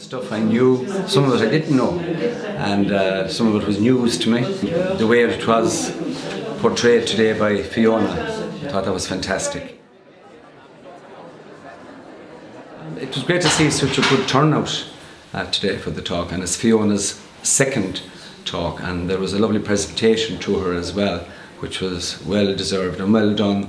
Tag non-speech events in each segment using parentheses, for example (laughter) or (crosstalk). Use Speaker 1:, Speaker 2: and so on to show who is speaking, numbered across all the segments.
Speaker 1: Stuff I knew, some of it I didn't know, and uh, some of it was news to me. The way it was portrayed today by Fiona, I thought that was fantastic. It was great to see such a good turnout uh, today for the talk, and it's Fiona's second talk, and there was a lovely presentation to her as well, which was well deserved and well done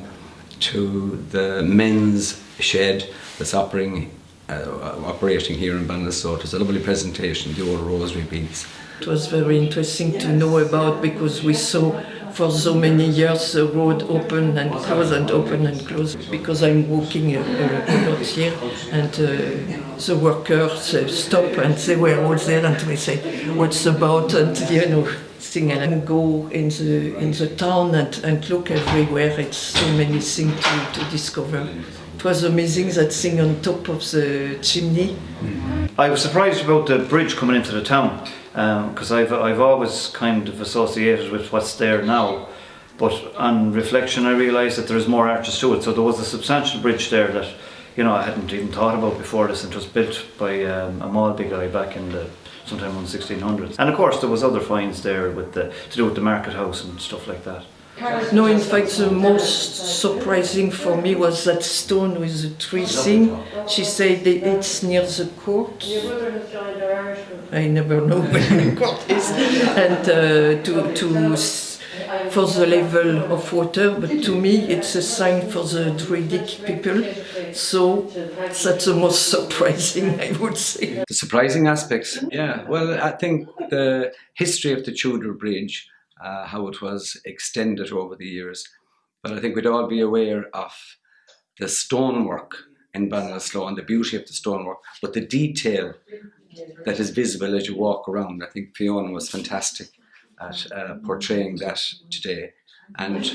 Speaker 1: to the men's shed that's operating uh, operating here in Ballinasloe. It was a lovely presentation, the old rosary beads.
Speaker 2: It was very interesting to know about because we saw for so many years the road open and close and open and close because I'm walking a, a, a lot here and uh, the workers uh, stop and they were all there and we say what's about and you know thing and go in the in the town and, and look everywhere it's so many things to, to discover it was amazing that thing on top of the chimney.
Speaker 3: I was surprised about the bridge coming into the town because um, I've, I've always kind of associated with what's there now but on reflection I realised that there is more arches to it so there was a substantial bridge there that you know I hadn't even thought about before this and was built by um, a Malby guy back in the sometime in the 1600s and of course there was other finds there with the to do with the market house and stuff like that.
Speaker 2: No, in fact, the most surprising for me was that stone with the tree thing. She said it's near the court. I never know (laughs) where the court is. And uh, to, to, for the level of water, but to me it's a sign for the Druidic people. So that's the most surprising, I would say.
Speaker 1: The surprising aspects, yeah. Well, I think the history of the Tudor Bridge uh, how it was extended over the years. But I think we'd all be aware of the stonework in Ballinasloe and the beauty of the stonework, but the detail that is visible as you walk around. I think Fiona was fantastic at uh, portraying that today. And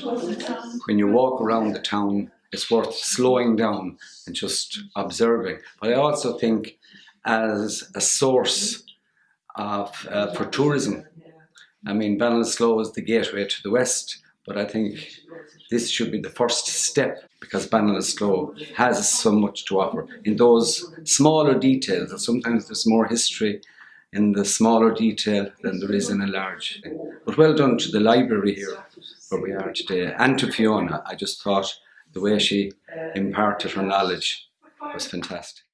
Speaker 1: when you walk around the town, it's worth slowing down and just observing. But I also think as a source of, uh, for tourism, I mean, Ballinasloe is the gateway to the west, but I think this should be the first step because Ballinasloe has so much to offer in those smaller details. Sometimes there's more history in the smaller detail than there is in a large thing. But well done to the library here where we are today and to Fiona. I just thought the way she imparted her knowledge was fantastic.